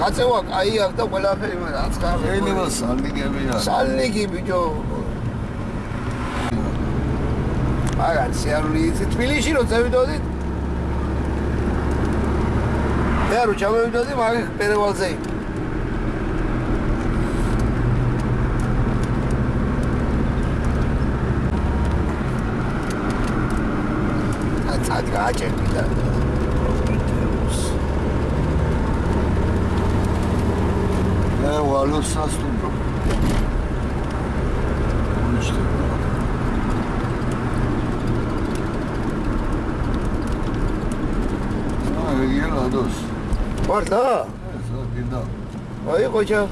გაწევა კაი აქვს და ყველაფერი მაგრამ რაც ხარ შეიძლება სალნიგებია. სალნიგი ბიჭო. მაგარი სიარული იცი თბილისში რო წევიდოდით? მე რო ჩამოვიდოდი მაგ პერევალზე აცად გააჭერდი და მე ვალოს სასტუმრო. უჩდება. აა რეგიონ ლადოს. მართლა ესა კიდე. აი ყოჩა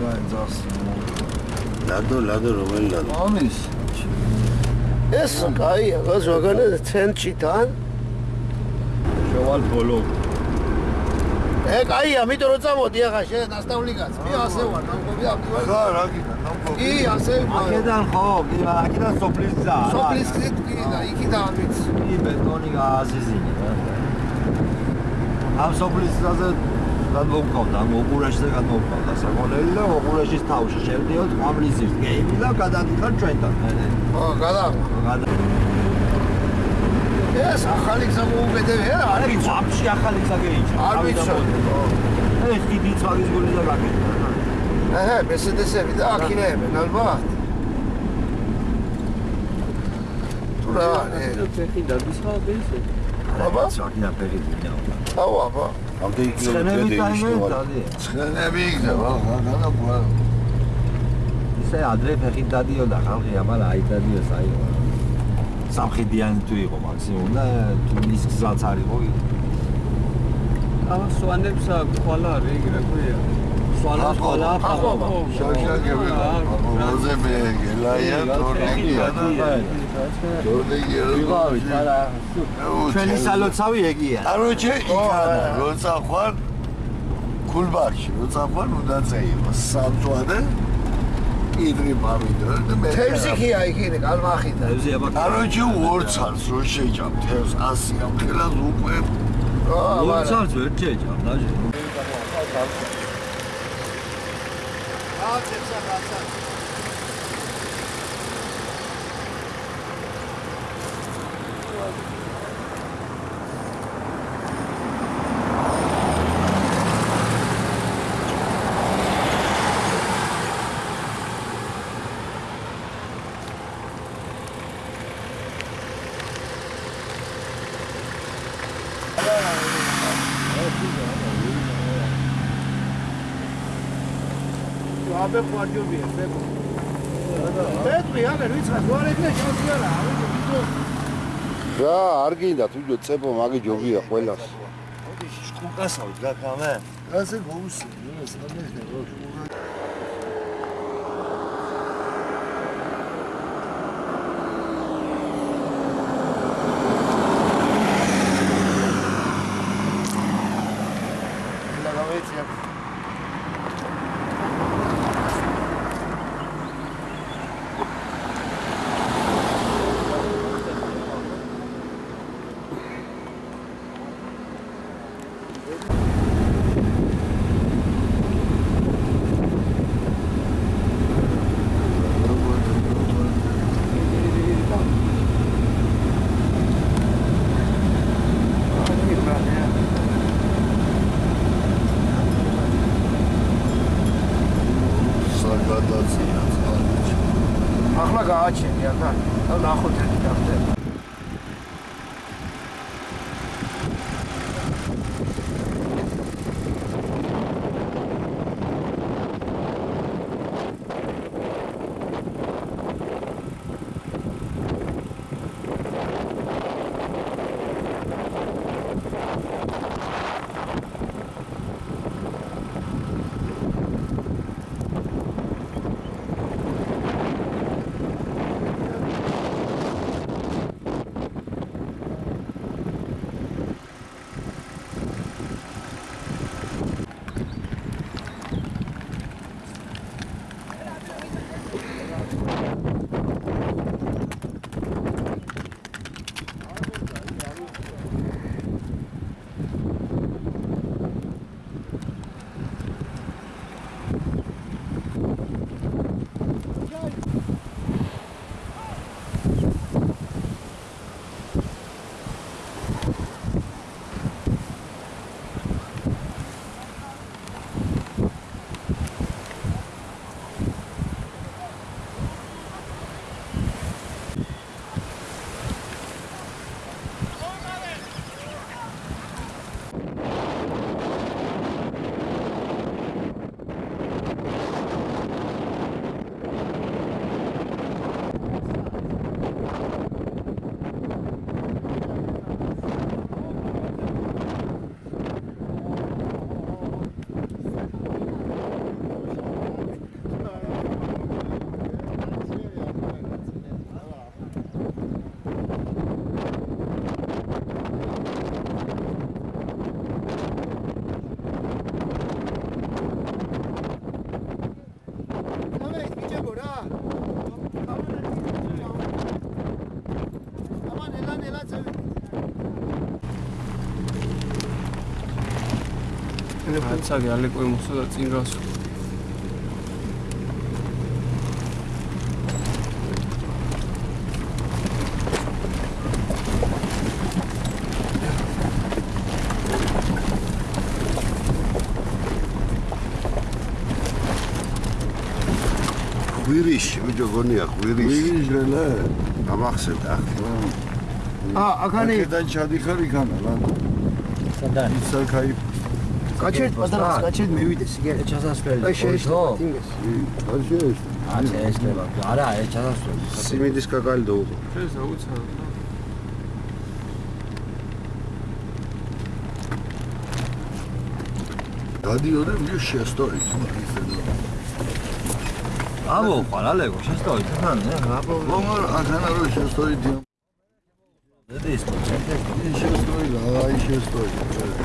გაიძახს. ლადო ლადო რომელი ლადო ამის ეს კაია გას ვაგანე ცენტრიდან შევალ ბოლო ე კაია მითო რო წამოდი ახლა შენ ნასტავლი კაც მე ასე ვარ ნამყოფი აქტივალი რა რა კიდე ნამკო. კი ასე ვარ აქედან ხო, კი, აქედან სოფლის გზა. სოფლის გზით კი და იქიდან ვიც კი ბეტონი გააზიზინე. ამ სოფლის გზაზე გადმოვყავდა, ამ ოყურაშზე გადმოვყავდა საკონელი და ოყურაშის თავში შევდიოთ ყამლისის გეიმი და გადადიხარ ჩვენთან. ო გადა გადა ეს ახალი გზა მოუკეთებ რა არა ვიცი, ამში ახალი გზა გეიჭა. არ ვიცოდი ეს დიდი ცვალის გული და გაკეთდა. აჰა მესედესები და აქინეებენ ალბათ თუ რა არის ფეხი დაგისხავდეს აბა? საერთოდ ფერი დინა. აუ აბა. ამდენი ცხენები კილომეტრი დაიმედა. ცხენები იქნება რა გადა ისე ადრე ფეხით დადიოდა ხალხი, აბა აი დადიოს აი სამხედიანი თუ იყო მაქსიმუმ და ტუნის გზაც არ იყო რაღაც სვანებს აქვს ხვალა არის იგი რა ქვია სვალა სვალა აფაბა შაშაკები როზები გელაია თორნიკი თორნიკი ვიღავით არა ჩვენი სალოცავი ეგია კაროჩე იქაა როცა ხარ ქულბარში როცა ხარ უნდა წეიღო სამწვანე კიდრი მამიდო და მე თევზი კი აი კიდე კალმახიდა თევზი აბა კაროჩი ორცალს რო შეჭამ თევზს 100 ამხელას უკვე ორცალს ვერ შეჭამ დაჟე. აცებს ახაც Thank you. ბებო არ ჯობია ბებო ბეტყვი აგერ ვიცხარ რა ეგრე ჩანს არა რა არ გინდათ უჯო წებო მაგი ჯობია ყველას შკუკასავით გაკამე ასე გოუსი ეს ამის როშუგა ახლა გააჩენი ახლა და ნახოთ ერთი გახდება აცაგე ალეკო იმოსოდა წინ გასულ ღვირიში ბიჭო გონია ღვირიში ღვირიჟრელა გამახსენდა. ახლა ა აქანი აქედან ჩადიხარ იქანა რა სადაა ის აქაი კაჩეთ პატარა კაჩეთ მივიდე სიგარეტ ჩასასვლელი. აი შეიძლება თინგეს არჩევს აჩა ესლება არა ეს ჩასასვლელი. სიმინდის კაკალი დაუღო. ეს აუცილებლად. დადიოდე მიო შეასტორით აბო ყალალეგო შესტოვი თან აბო. მომარ ახანა რო შეასტორით ეს კონცენტრე შეასტორით აი შეასტორით აი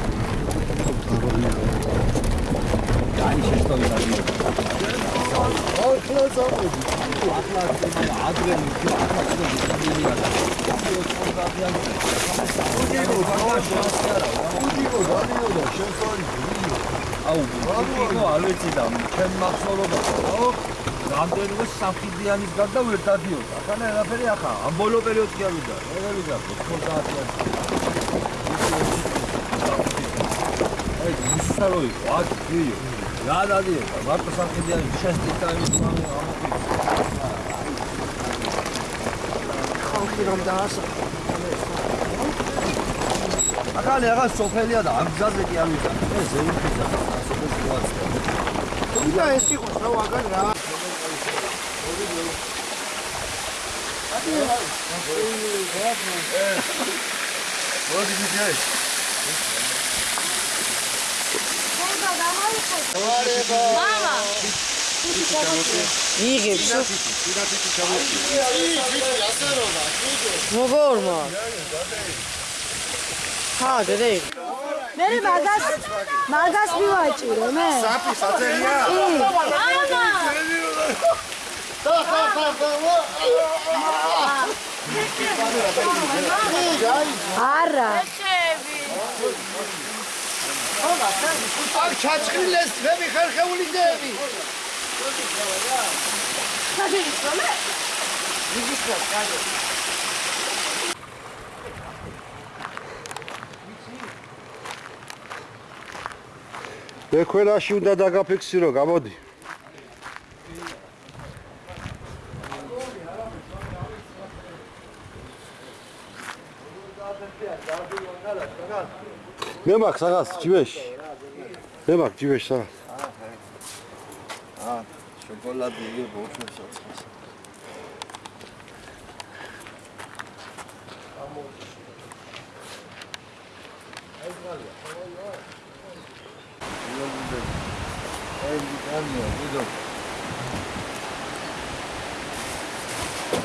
შესტოვი დადი ახლა წამოდი ახლა ადრე მიქო ახლა ცოტა დიდია უდიგო დადიოდა შეასტორით აუ ვიღო არ ვიცი და ჩემ მახსოვდება ხო რამდენიმე საფიდიანის გარდა ვერ დადიოდა ახლა არაფერი ახლა ამ ბოლო პერიოდში არ ვიდა როგორ ვიდა 90-იანი აი მისარო იყო აკიო რა დადიოდა მარტო საფიდიანი შესტიტა იმის მამე ამაფიქრე ხალხი რომ დაასა. ახლა რაღაც სოფელია და ამ გზაზე კი არ ვიდა. ეს ზეიფიზა ასეთი სიტუაცია თუმცა ეს იყო რა ვაგან რა. მოდი მიჯე მამა იღებს როგორ მაგ ხა დედე მე მაგას მაგას მივაჭირო მე საფი საწერია მამა არა აქ ჩაჭრილეს ძები ხერხეული ძები. მე ქვენაში უნდა დაგაფიქსირო გამოდი მე მაქვს რაღაც ჯივეში მე მაქვს ჯივეში რაღაც შოკოლადი იყო უშვესაც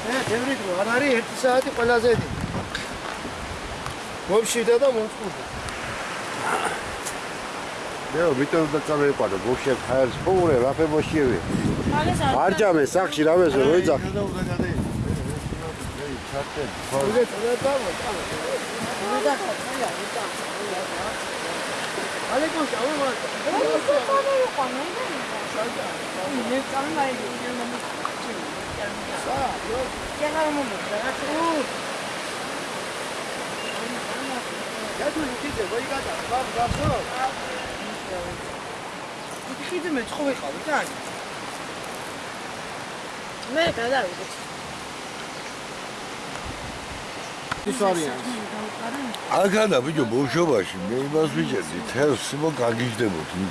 მე თევრით რო არ არის 1 საათი ყველაზე დიდი. მომშვიდა და მომწყურდა მე მიტო და წამეყარო ბოშე ხაერს პოურე რაფე ბოშიევი. არჯამე სახში რავეს როიძახი ალეკო შავმა მე წამაი სა რა მომდა რა თუ გადული კიდე ვაიგატა გაბგაბო იქ ხიდი მე ხო ვიყავი და ანი მე გადავიდეთ ის არიან აგანა ბიჭო ბოშობაში მე იმას ვიჭერდი თევს მო გაგიждებოდი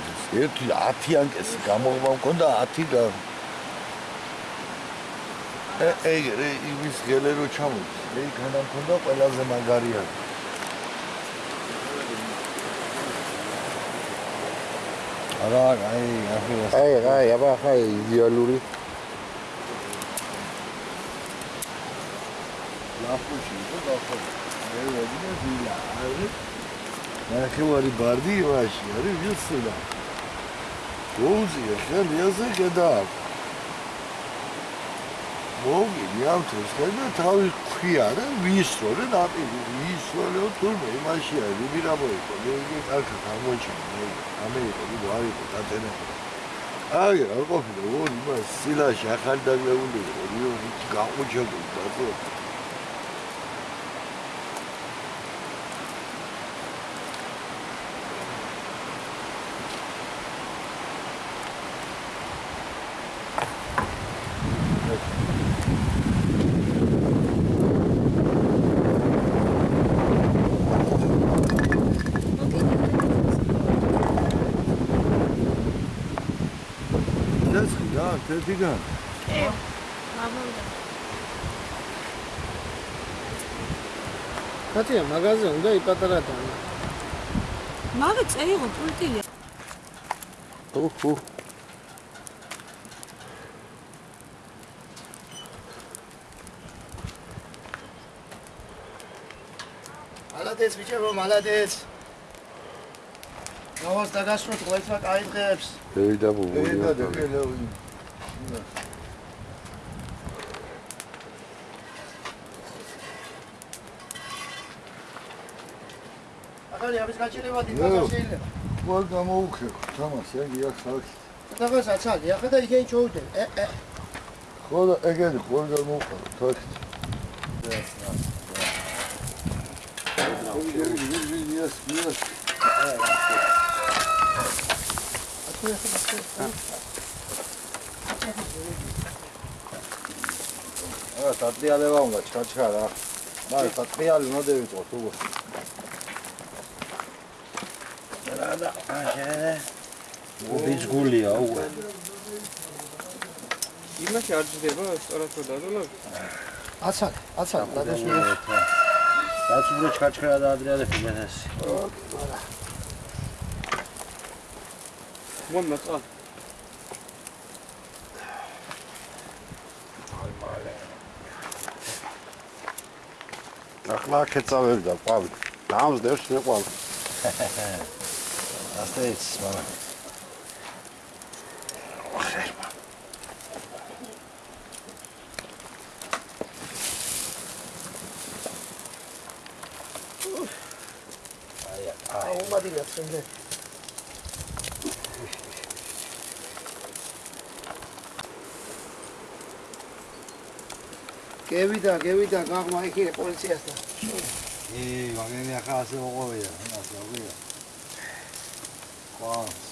ერთი 10 ანკესი გამოღმა მქონდა 10 და ეგ ეგ იმის გელერო ჩამოდი მე იქიდან მქონდა ყველაზე მაგარი არის არა აი ახლა აი აი აბა ხა იდეალური. ლაფუში იყო დახო მე ვეძინე ვილა არის? ნახევარი ბარდი იმაში არის ვიცხელა გოუზია ხელ იაზე გადააკ მოგინი ამ თესქენა თავის ქვია და ვისრო და ნაპირი ვისროლო თურმე იმაშია ვიბირა მოიყო მე კარგი გამოჩენ მე ამერიკა ვიდო არისო დაწენა აი რა ყოფილა ორი მას სილაში ახალი დაგლებული იყო გაყუჩებული და დასხი რა თეთრიდან კაცია მაღაზია უნდა იპატარა და მაგა წეიღო პულტილი უჰუ მალადეც ბიჭებო მალადეც ნოვას დაგასრულეთ ყოველთვის კაიწყებს დედა და ბუბული დეკელევი ახალი ამის გაჩერება ნუ. დიდხანს შეიძლება ყველ გამოუქე თამაში აი აქ ხალხი დაღას აცალი ახლა და იქენ ჩოუდე ე ე ხოლო ეგენი ყველ გამოუქე თოქი Yes, yes. აა სატრიალება უნდა ჩქაჩქა რა. მაგრამ სატრიალი უნდა დევიწყოთ უგო. უბის გულია უგო. იმაში არ ჯდება სწორად რომ დადო აცალი აცალი დადასული რაც უფრო ჩქაჩქა და ადრიალები მეთეს. მომ ნაწყა ახლა ქეცავები და ყვავი. დამსდევს მე ყვავი. ასეც მარა აა უმადინა წინდე გევიდა გევიდა გაღმა იქ პოლიციასთან. ი მაგენი ახლა ასე მოყვია ასე მოყვია ყვავს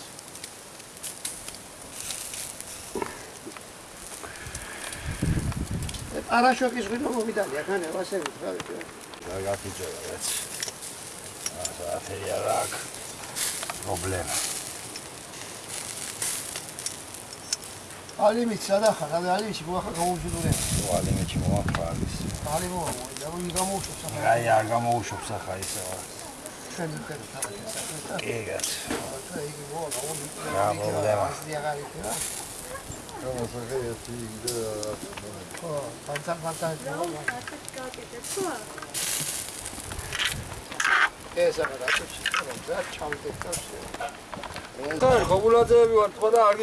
არაშოკის ღვინო მომიდალი ახანე ვასები ხარ რა გაფიჭერა რაც ასე აფერია რა პრობლემა. სადახარ რა ალიმით მოახა გამოუშვიდურე ვალიმეჩი მოახალის. ალი მოა და ვინ გამოუშვებს ახლა აი არ გამოუშვებს ახლა ისე ჩვენ მიყერეთ ახლა ეგაც იგი მოა რა პრობლემა? დიაგარიტა გამოსახეეთი და ხო ფანტა ფანტა ეს ახლა რა ჩავდეთ და და გოგულაძეები ვარ თქვა და არ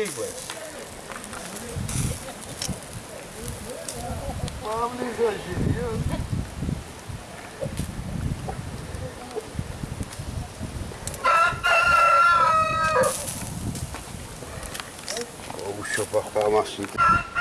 Vamos exagerar. Vamos chupar a macita.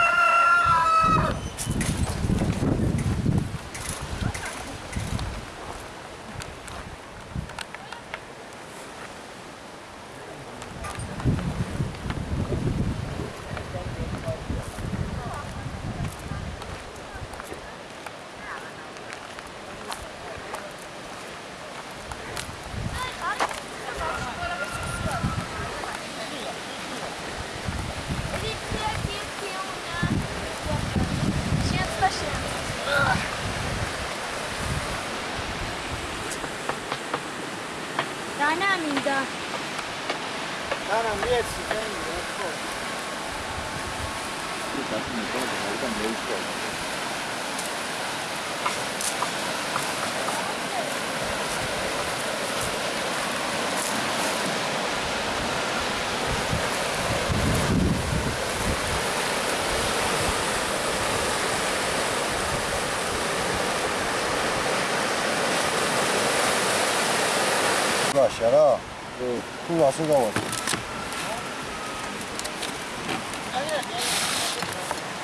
마셔라. 그, 그 와서 가와.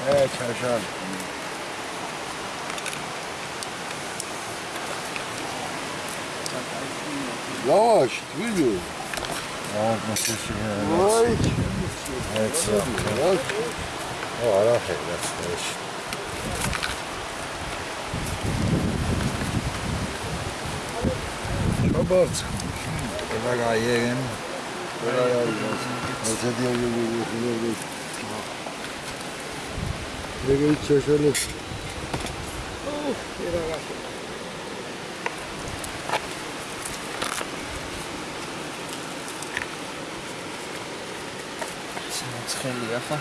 네, 잘잘. Yavaş, şey ya? Vay. Evet, sağ ol. O ara hayret, hayret. Çabarcık. ეცი. ო, არა ხედა, ეს. ჩაბარც. ედა გაიეგენ. რა არის? ესეთი აღიგი. მეგე ჩაშალე. ცხელია ხა?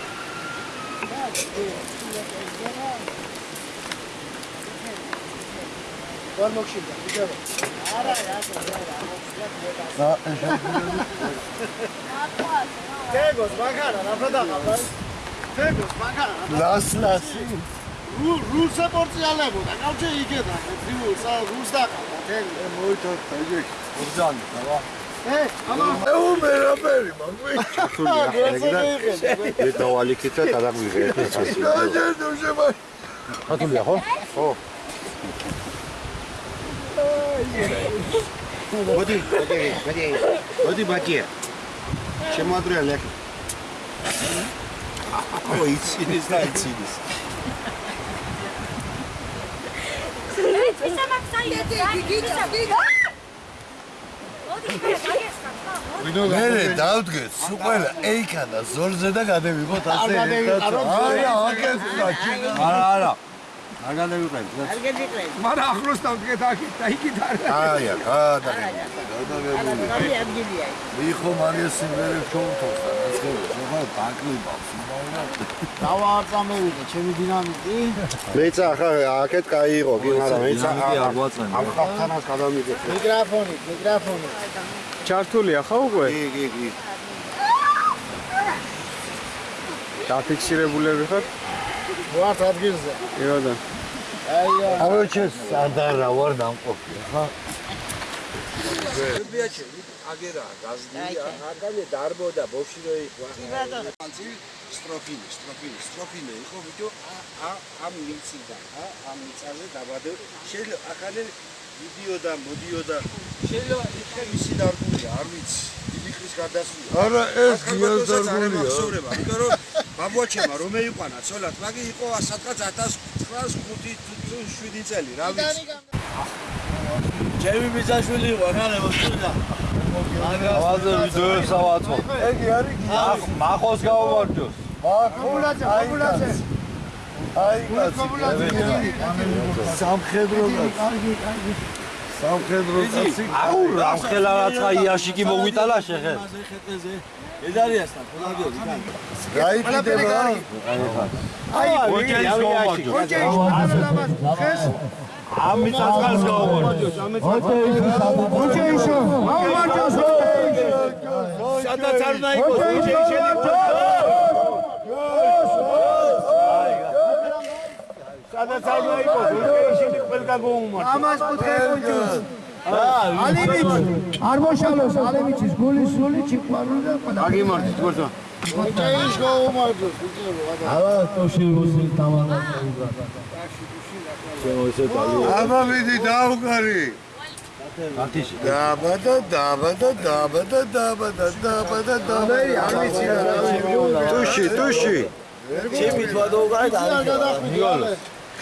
ვარ მოგშიდა, ბიჭო. და ესა თეგოს მაგარა, რა ფდაყავდა? თეგოს მაგარა. ლას ლასი. რულ რულ საპორციალებო და კავჭე იგედა. ძიუ სა რულს დაყავდა თეგო. ე მოითავ ეგ. ურჯანი, რა. ე, ამა ე უმერაბერი მაგვი. მე დავალიქით და გადაგვიღეთ ეს ეს. გაჟე შემა. ხათულია ხო? ხო. მოდი, მოდი, მოდი. მოდი ბაჭია. შემოადრია ლექი. ო იცინის და იცინის. ისა მაქსაიეთ გიგიგა გიგა მე დავდგეთ სულ ყველა ეიქანა ზოლზე და გადევიღოთ ასე ერთად. აკეთდა ჩინა. არა, არა. არ გადავიყრები რა არ გადავიყრები მაგრამ ახლოს დავდგეთ აქეთ და იქით არ აი აქ გადაღებული აი. ადგილია მიხო მარია სიმღერებს ჩაუთხოვსა რაც გეუბნება დაკლიბავს მაგრამ დავა არ წამევიდა ჩემი დინამიტი მეცა ხა აქეთ кай იყო კი მაგრამ მეცა არ გვაწენა ამ ხალხთანაც გადამიგეთ. მიკროფონი მიკროფონი. ჩართულია ხა უკვე? კი კი კი. დაფიქსირებულები ხართ? ვართ ადგილზე. იოდა. აი, ავეჩეს ადარა ვარ დამყოფი. ხა ბიაჩი, აგერა, გაზდია, აგალე დარბოდა, ბოქში რო იყო. სტროფინი, სტროფინი, სტროფინი იყო ბიჭო, ა ამ მიციდა, ა ამ მიწაზე დაბადე. შეიძლება ახალე ვიდეოდა, მოდიოდა. შეიძლება იქე მისი დარგულია, არ ვიცი. დიდი ხნის გარდასვლა. არა ეს მახსოვრება, იმიტომ რომ ბაბუაჩემა რომ ეიყვანა ცოლად, მაგი იყო სადღაც 1905 თუ 7 წელი, რა ვიცი. ჩემი ბიძაშვილი იყო, ხალე მოსულა. ავაზე ვიდეოს ავაწყო. ეგი არის ახ მახოს გავამარჯოს. კობულაძე, კობულაძე. აი კაცი. სამხედრო კაცი. სამხედრო კაცი. აუ რა ხელა რაცა იაშიკი მოგვიტალა შეხე. ედარიასთან ფოლადიოდი კაი. გაიგიდებ რა. აი ოჯეის გავამარჯოს. ხეს ამი წაწყალს გავამარჯოს. ოჯეიშო, მოვარჯოს ოჯეიშო. სადაც არ დაიყოს ოჯეიშელი. სადაც არ დაიყოს ოჯეიშელი ყველგან გოუმარჯოს. ამას პუთხე კონჯუს. ალიმიჩ არ მოშალოს ალიმიჩის გული სული ჩიყვარული და ყველა აგიმართი თქორსა ოჯეიშ გოუმარჯოს ბიჭო ალა ტოში მოსი თამანა აბა მიდი დაუგარი. ათიში დაბადა, დაბადა, დაბადა, დაბადა, დაბადა, დაბადა. არ ვიცი რა ტუში, ტუში. ჩემი თვა დაუგარეთ ნიკოლო.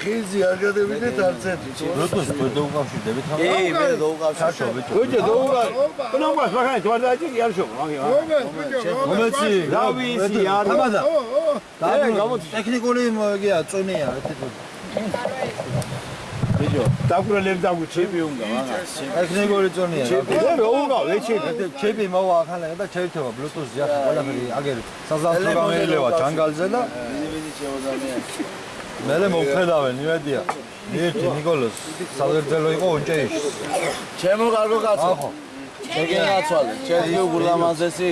ხიზი არ გადევიდეთ არც ერთი როდოს ვერ დაუკავშირდებით ხა ე მე დაუკავშირდებით გოჯა დაუკავშირდებით ნომას მაგარი თვარდაჭი კი არ შობ მომეცი რავი ისი არ ამადა ტექნიკური გია წონია ბიჭო. დაგვრელებ დაგვჩები უნდა მაგას ტექნიკური წონია და რა უნდა. ვეჩები ჩები მოვა ახალე და ჩევითება ბლუტუზი ახლა ყველაფერი აგერ საზალო გამელევა ჯანგალზე და ინდივიდი შეოდანია მე მომხედავენ იმედია. ერთი ნიკოლოს საგრძელო იყო ონჭეიში ჩემო კარგო კაცო. ახო შეგენაცვალე ჩემი უგულამაზესი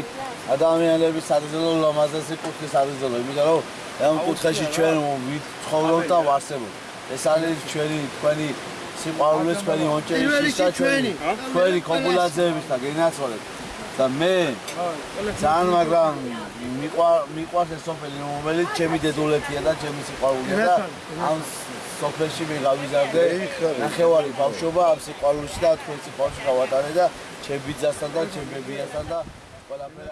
ადამიანების საძილო ლამაზესი კუთხის საძილო იმიტომ რომ ამ კუთხეში ჩვენ ვიცხოვრობ და ვარსებობ. ეს არის ჩვენი თქვენი სიყვარულის თქვენი ონჭერის და ჩვენი თქვენი კომპულაციების და გენაცვალეთ და მე ძალიან მაგრამ მიყვა- მიყვარს ეს სოფელი რომელიც ჩემი დედულეთია და ჩემი სიყვარულია და ამ სოფელში მე გავიზარდე ნახევარი ბავშვობა ამ სიყვარულში და თქვენ სიყვარულში გავატარე და ჩემ ბიძასთან და ჩემ ბებიასთან და ყველაფერი